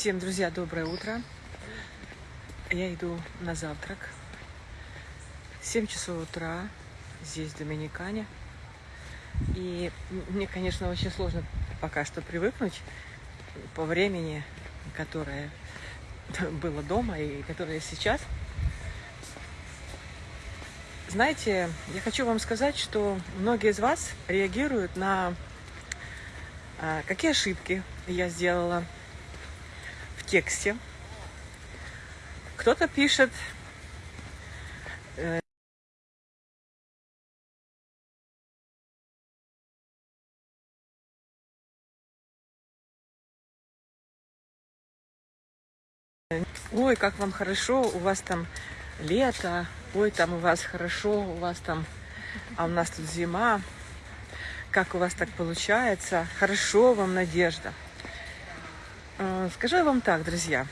Всем, друзья, доброе утро. Я иду на завтрак. 7 часов утра, здесь Доминикане. И мне, конечно, очень сложно пока что привыкнуть по времени, которое было дома и которое сейчас. Знаете, я хочу вам сказать, что многие из вас реагируют на а, какие ошибки я сделала тексте. Кто-то пишет э, Ой, как вам хорошо, у вас там лето, ой, там у вас хорошо, у вас там, а у нас тут зима. Как у вас так получается? Хорошо вам, Надежда. Э, скажу я вам так, друзья.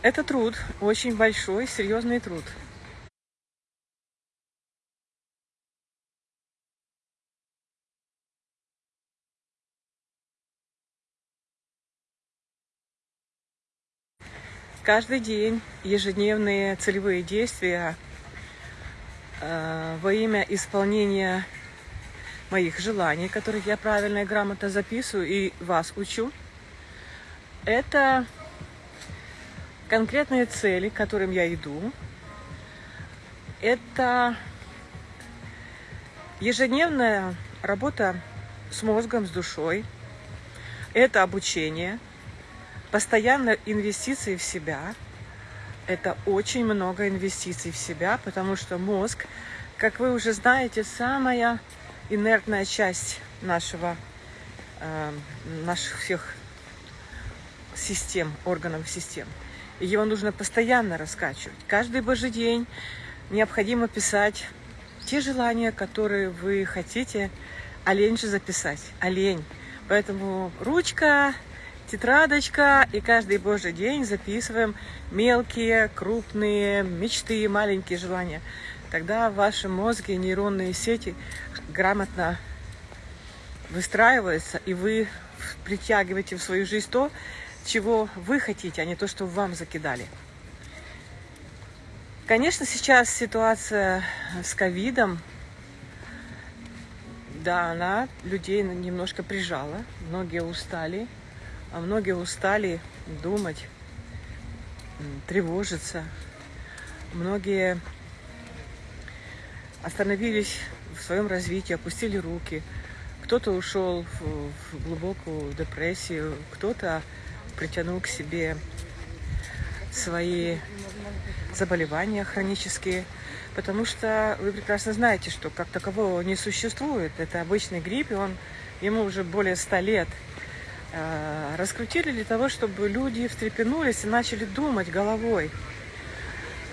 Это труд, очень большой, серьезный труд. Каждый день ежедневные целевые действия э, во имя исполнения моих желаний, которых я правильно и грамотно записываю и вас учу. Это конкретные цели, к которым я иду. Это ежедневная работа с мозгом, с душой. Это обучение – Постоянно инвестиции в себя. Это очень много инвестиций в себя, потому что мозг, как вы уже знаете, самая инертная часть нашего, э, наших всех систем, органов систем. И его нужно постоянно раскачивать. Каждый божий день необходимо писать те желания, которые вы хотите, а лень же записать, а лень. Поэтому ручка, тетрадочка, и каждый божий день записываем мелкие, крупные мечты, маленькие желания. Тогда в вашем мозге нейронные сети грамотно выстраиваются, и вы притягиваете в свою жизнь то, чего вы хотите, а не то, что вам закидали. Конечно, сейчас ситуация с ковидом, да, она людей немножко прижала, многие устали, а многие устали думать, тревожиться. Многие остановились в своем развитии, опустили руки. Кто-то ушел в, глубокую депрессию, кто-то притянул к себе свои заболевания хронические, потому что вы прекрасно знаете, что как такового не существует. Это обычный грипп, и он, ему уже более ста лет – Э, раскрутили для того, чтобы люди встрепенулись и начали думать головой,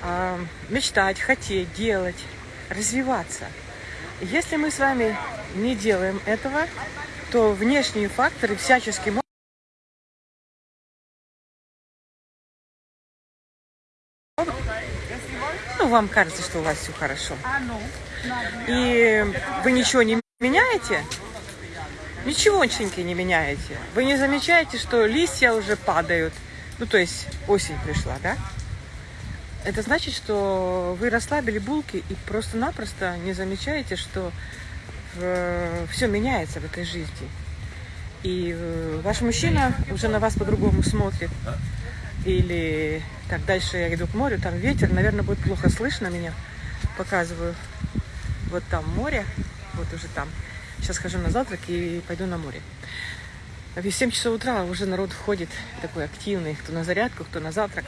э, мечтать, хотеть, делать, развиваться. Если мы с вами не делаем этого, то внешние факторы всячески могут ну, вам кажется, что у вас все хорошо. И вы ничего не меняете, Ничегошеньки не меняете. Вы не замечаете, что листья уже падают. Ну, то есть осень пришла, да? Это значит, что вы расслабили булки и просто-напросто не замечаете, что э, все меняется в этой жизни. И э, ваш мужчина уже на вас по-другому смотрит. Или так дальше я иду к морю, там ветер, наверное, будет плохо слышно меня. Показываю. Вот там море, вот уже там. Сейчас хожу на завтрак и пойду на море. В 7 часов утра уже народ входит такой активный, кто на зарядку, кто на завтрак.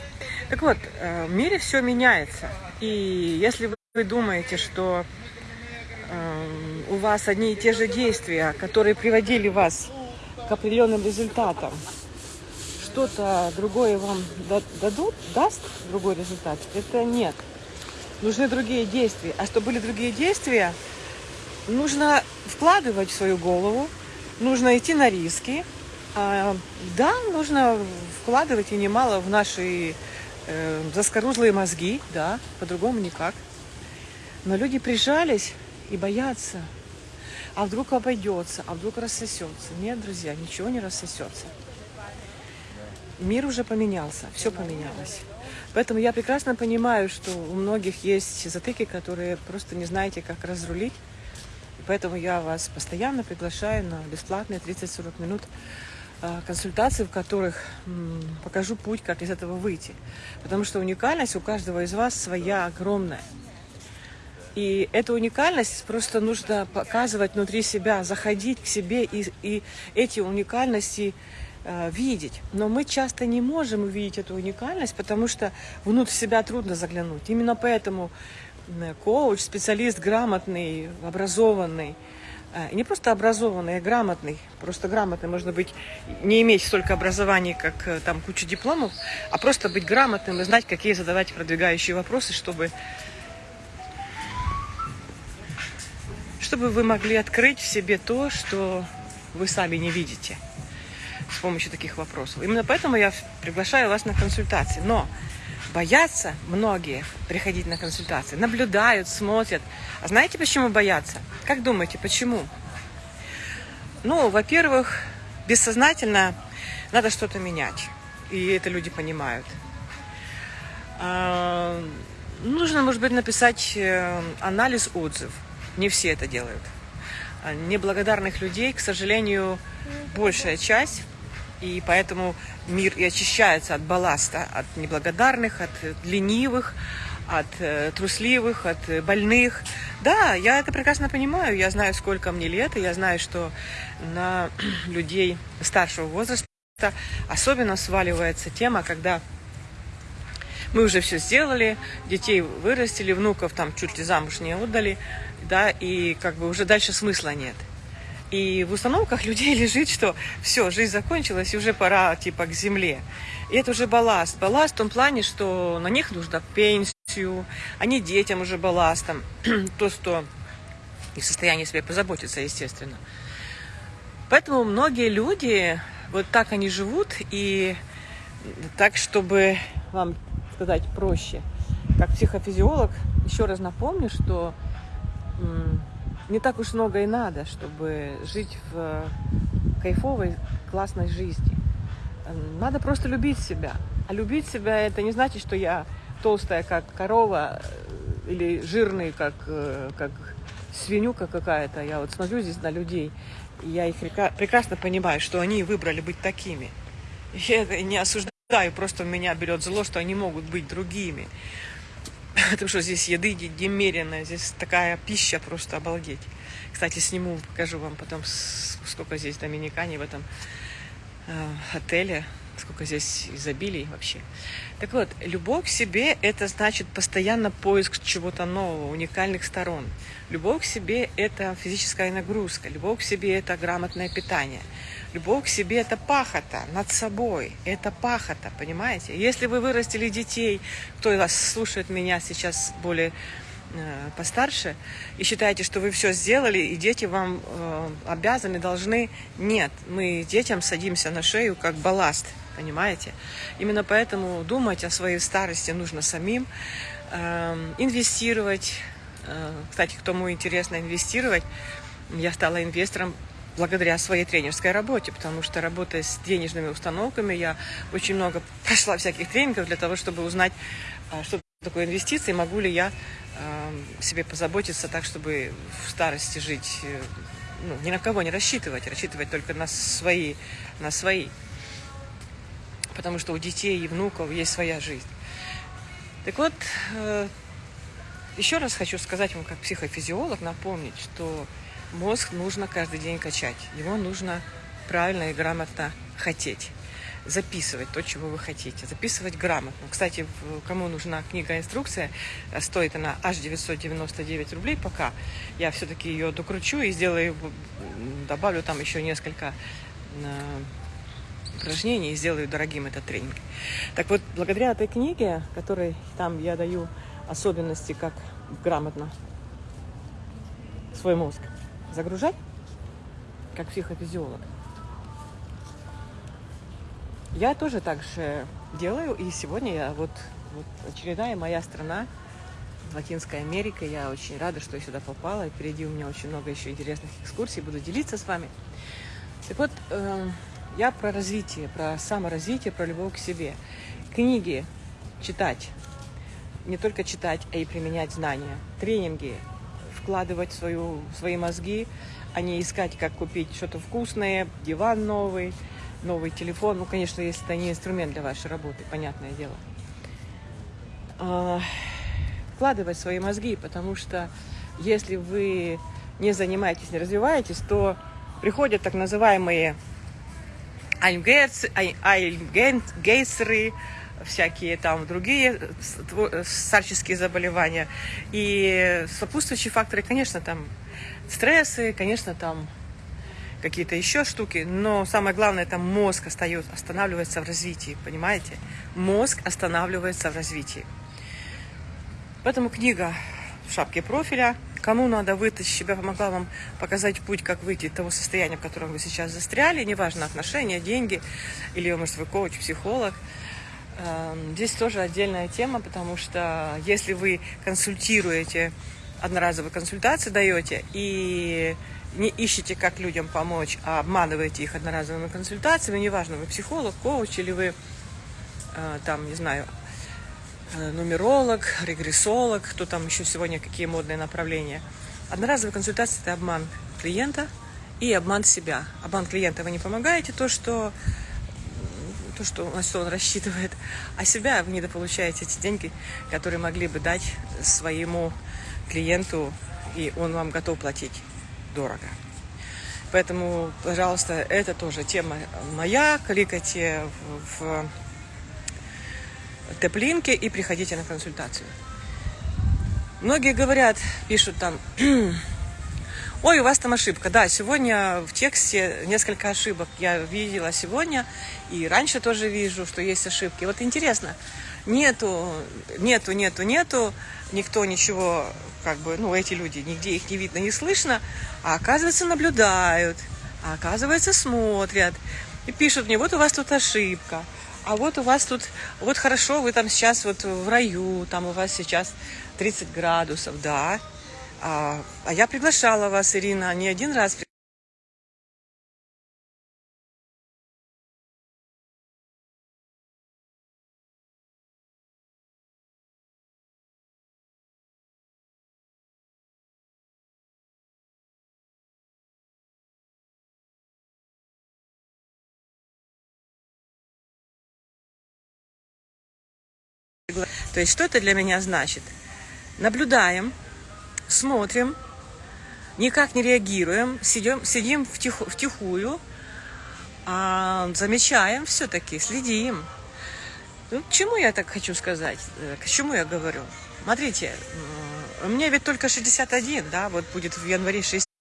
Так вот, э, в мире все меняется. И если вы думаете, что э, у вас одни и те же действия, которые приводили вас к определенным результатам, что-то другое вам дадут, даст другой результат, это нет. Нужны другие действия. А чтобы были другие действия, нужно вкладывать в свою голову, нужно идти на риски. А, да, нужно вкладывать и немало в наши э, заскорузлые мозги, да, по-другому никак. Но люди прижались и боятся. а вдруг обойдется, а вдруг рассосется. Нет, друзья, ничего не рассосется. Мир уже поменялся, все поменялось. Поэтому я прекрасно понимаю, что у многих есть затыки, которые просто не знаете, как разрулить. Поэтому я вас постоянно приглашаю на бесплатные 30-40 минут а, консультаций, в которых покажу путь, как из этого выйти. Потому что уникальность у каждого из вас своя огромная. И эту уникальность просто нужно показывать внутри себя, заходить к себе и, и эти уникальности э, видеть. Но мы часто не можем увидеть эту уникальность, потому что внутрь себя трудно заглянуть. Именно поэтому коуч, специалист грамотный, образованный, э, не просто образованный, а грамотный. Просто грамотный можно быть, не иметь столько образований, как э, там куча дипломов, а просто быть грамотным и знать, какие задавать продвигающие вопросы, чтобы чтобы вы могли открыть в себе то, что вы сами не видите с помощью таких вопросов. Именно поэтому я приглашаю вас на консультации. Но боятся многие приходить на консультации, наблюдают, смотрят. А знаете, почему боятся? Как думаете, почему? Ну, во-первых, бессознательно надо что-то менять. И это люди понимают. А, нужно, может быть, написать э, анализ отзыв не все это делают. А неблагодарных людей, к сожалению, большая часть. И поэтому мир и очищается от балласта, от неблагодарных, от ленивых, от э, трусливых, от больных. Да, я это прекрасно понимаю. Я знаю, сколько мне лет, и я знаю, что на людей старшего возраста особенно сваливается тема, когда мы уже все сделали, детей вырастили, внуков там чуть ли замуж не отдали, да, и как бы уже дальше смысла нет. И в установках людей лежит, что все, жизнь закончилась, и уже пора типа к земле. И это уже балласт. Балласт в том плане, что на них нужно пенсию, они детям уже балластом. То, что не в состоянии себе позаботиться, естественно. Поэтому многие люди, вот так они живут, и так, чтобы вам сказать проще, как психофизиолог, еще раз напомню, что не так уж много и надо, чтобы жить в э, кайфовой, классной жизни. Надо просто любить себя. А любить себя это не значит, что я толстая, как корова, э, или жирный, как, э, как свинюка какая-то. Я вот смотрю здесь на людей, и я их прекрасно понимаю, что они выбрали быть такими. Я не осуждаю, просто меня берет зло, что они могут быть другими. Потому что здесь еды немерено, здесь такая пища просто обалдеть. Кстати, сниму, покажу вам потом, сколько здесь доминикане в этом э, отеле, сколько здесь изобилий вообще. Так вот, любовь к себе – это значит постоянно поиск чего-то нового, уникальных сторон. Любовь к себе – это физическая нагрузка, любовь к себе – это грамотное питание – Любовь к себе – это пахота над собой. Это пахота, понимаете? Если вы вырастили детей, кто из вас слушает меня сейчас более постарше, и считаете, что вы все сделали, и дети вам э, обязаны, должны. Нет, мы детям садимся на шею как балласт, понимаете? Именно поэтому думать о своей старости нужно самим, э, инвестировать. Э, кстати, кому интересно инвестировать, я стала инвестором благодаря своей тренерской работе, потому что работая с денежными установками, я очень много прошла всяких тренингов для того, чтобы узнать, что такое инвестиции, могу ли я себе позаботиться так, чтобы в старости жить, э, ну, ни на кого не рассчитывать, рассчитывать только на свои, на свои. Потому что у детей и внуков есть своя жизнь. Так вот, э, еще раз хочу сказать вам, как психофизиолог, напомнить, что Мозг нужно каждый день качать. Его нужно правильно и грамотно хотеть. Записывать то, чего вы хотите. Записывать грамотно. Кстати, кому нужна книга-инструкция, стоит она аж 999 рублей пока. Я все-таки ее докручу и сделаю, добавлю там еще несколько э, упражнений и сделаю дорогим этот тренинг. Так вот, благодаря этой книге, которой там я даю особенности, как грамотно свой мозг загружать, как психофизиолог. Я тоже так же делаю, и сегодня я вот, вот очередная моя страна Латинской Америкой. Я очень рада, что я сюда попала. Впереди у меня очень много еще интересных экскурсий. Буду делиться с вами. Так вот, э, я про развитие, про саморазвитие, про любовь к себе. Книги читать. Не только читать, а и применять знания. Тренинги. Вкладывать свою, свои мозги, а не искать, как купить что-то вкусное, диван новый, новый телефон. Ну, конечно, если это не инструмент для вашей работы, понятное дело. А, вкладывать свои мозги, потому что если вы не занимаетесь, не развиваетесь, то приходят так называемые альгейсеры, всякие там другие старческие заболевания. И сопутствующие факторы, конечно, там стрессы, конечно, там какие-то еще штуки, но самое главное, это мозг остается, останавливается в развитии, понимаете? Мозг останавливается в развитии. Поэтому книга в шапке профиля. Кому надо вытащить себя, помогла вам показать путь, как выйти из того состояния, в котором вы сейчас застряли, неважно, отношения, деньги, или, может, вы коуч, психолог. Эм, здесь тоже отдельная тема, потому что если вы консультируете, одноразовые консультации даете, и не ищете, как людям помочь, а обманываете их одноразовыми консультациями, неважно, вы психолог, коуч или вы, э, там, не знаю, Э, нумеролог, регрессолог, кто там еще сегодня, какие модные направления. Одноразовая консультация – это обман клиента и обман себя. Обман клиента вы не помогаете, то, что, то, что, что он рассчитывает, а себя вы недополучаете эти деньги, которые могли бы дать своему клиенту, и он вам готов платить дорого. Поэтому, пожалуйста, это тоже тема моя. Кликайте в теплинке и приходите на консультацию. Многие говорят, пишут там, ой, у вас там ошибка. Да, сегодня в тексте несколько ошибок я видела сегодня, и раньше тоже вижу, что есть ошибки. Вот интересно, нету, нету, нету, нету, никто ничего, как бы, ну, эти люди, нигде их не видно, не слышно, а оказывается наблюдают, а оказывается смотрят, и пишут мне, вот у вас тут ошибка а вот у вас тут, вот хорошо, вы там сейчас вот в раю, там у вас сейчас 30 градусов, да. А, а я приглашала вас, Ирина, не один раз То есть что это для меня значит? Наблюдаем, смотрим, никак не реагируем, сидим, сидим втиху, втихую, а замечаем все-таки, следим. Ну, к чему я так хочу сказать? Э, к чему я говорю? Смотрите, мне ведь только 61, да, вот будет в январе 60.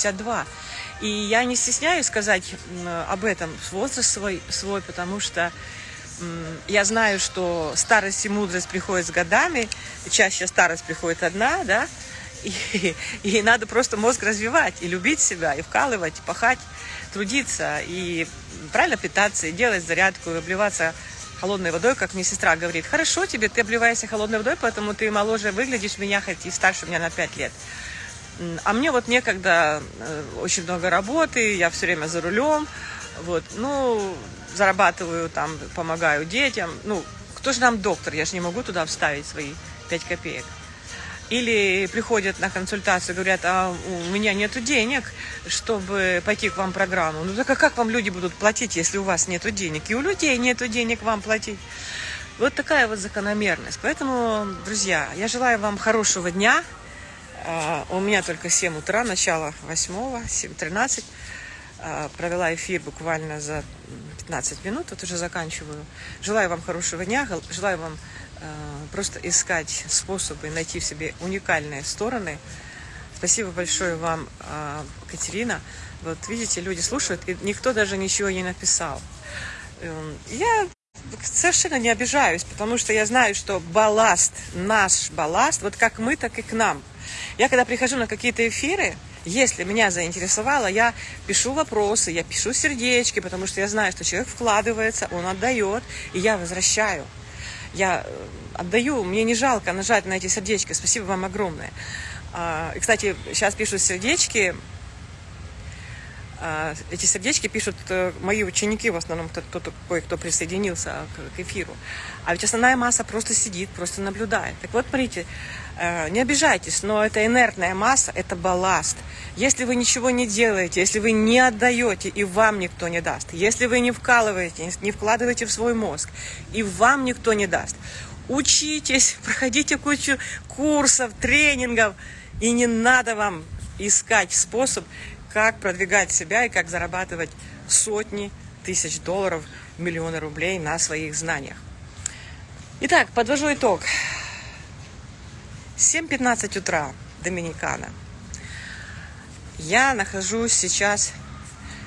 52. И я не стесняюсь сказать об этом, возраст свой, свой потому что я знаю, что старость и мудрость приходят с годами, чаще старость приходит одна, да, и, и надо просто мозг развивать, и любить себя, и вкалывать, и пахать, трудиться, и правильно питаться, и делать зарядку, и обливаться холодной водой, как мне сестра говорит. Хорошо тебе, ты обливаешься холодной водой, поэтому ты моложе выглядишь меня, хоть и старше меня на 5 лет. А мне вот некогда, э, очень много работы, я все время за рулем, вот, ну, зарабатываю там, помогаю детям, ну, кто же нам доктор, я же не могу туда вставить свои 5 копеек. Или приходят на консультацию, говорят, а у меня нет денег, чтобы пойти к вам в программу. Ну так а как вам люди будут платить, если у вас нет денег? И у людей нет денег вам платить. Вот такая вот закономерность. Поэтому, друзья, я желаю вам хорошего дня, у меня только 7 утра, начало 8, 7.13. Провела эфир буквально за 15 минут, вот уже заканчиваю. Желаю вам хорошего дня, желаю вам а, просто искать способы найти в себе уникальные стороны. Спасибо большое вам, а, Катерина, Вот видите, люди слушают, и никто даже ничего не написал. Эм, Я совершенно не обижаюсь, потому что я знаю, что балласт, наш балласт, вот как мы, так и к нам. Я когда прихожу на какие-то эфиры, если меня заинтересовало, я пишу вопросы, я пишу сердечки, потому что я знаю, что человек вкладывается, он отдает, и я возвращаю. Я э, отдаю, мне не жалко нажать на эти сердечки. Спасибо вам огромное. А, И, кстати, сейчас пишут сердечки, эти сердечки пишут э, мои ученики, в основном кто- кто-то, кое-кто присоединился к, эфиру. А ведь основная масса просто сидит, просто наблюдает. Так вот, смотрите, э, не обижайтесь, но это инертная масса, это балласт. Если вы ничего не делаете, если вы не отдаете, и вам никто не даст, если вы не вкалываете, не вкладываете в свой мозг, и вам никто не даст, учитесь, проходите кучу курсов, тренингов, и не надо вам искать способ, как продвигать себя и как зарабатывать сотни тысяч долларов, миллионы рублей на своих знаниях. Итак, подвожу итог. 7.15 утра, Доминикана. Я нахожусь сейчас,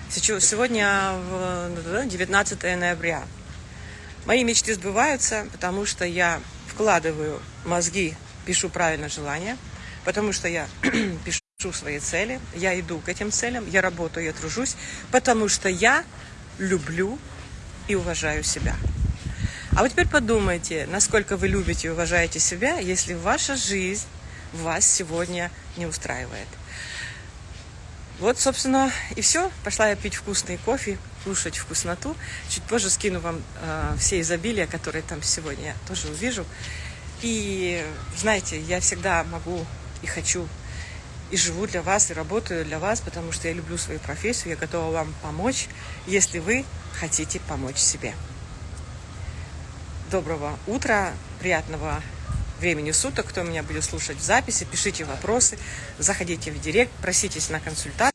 сейчас сегодня в 19 ноября. Мои мечты сбываются, потому что я вкладываю мозги, пишу правильно желания, потому что я пишу свои цели, я иду к этим целям, я работаю, я тружусь, потому что я люблю и уважаю себя. А вот теперь подумайте, насколько вы любите и уважаете себя, если ваша жизнь вас сегодня не устраивает. Вот, собственно, и все. Пошла я пить вкусный кофе, кушать вкусноту. Чуть позже скину вам э, все изобилия, которые там сегодня я тоже увижу. И, знаете, я всегда могу и хочу, и живу для вас, и работаю для вас, потому что я люблю свою профессию, я готова вам помочь, если вы хотите помочь себе. Доброго утра, приятного времени суток, кто меня будет слушать в записи, пишите вопросы, заходите в директ, проситесь на консультацию.